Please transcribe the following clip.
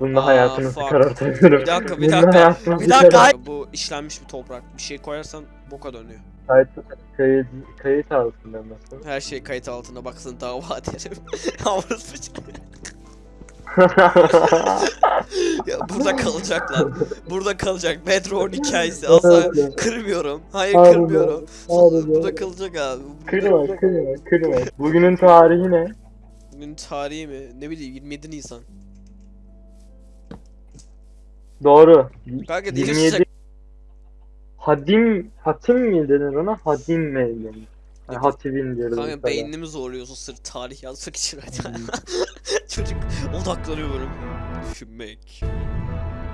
Bunda Aa, hayatını fuck. karartabilirim. Bir dakika bir Bunda dakika. Bir dakika. Bu işlenmiş bir toprak. Bir şey koyarsan boka dönüyor. Kayıt, kayıt, kayıt altında nasıl? Her şey kayıt altında baksın dava ederim. Yavrusu ya burada kalacaklar. Burada kalacak. Bedrock'un hikayesi. Asla kırmıyorum. Hayır Harbiden, kırmıyorum. harbiden. Burada kalacak abi. kırma kırma kırma. Bugünün tarihi ne? Bugün tarihi mi? Ne bileyim 27 Nisan. Doğru. Kanka dili 27 sıcak. Hadim, hatim mi denir ona? Hadim mi denir? Yani hatibin diyoruz. Kanka mesela. beynimi zorluyorsun sırf tarih yazmak için. Çocuk odaklanıyor böyle. Düşünmek.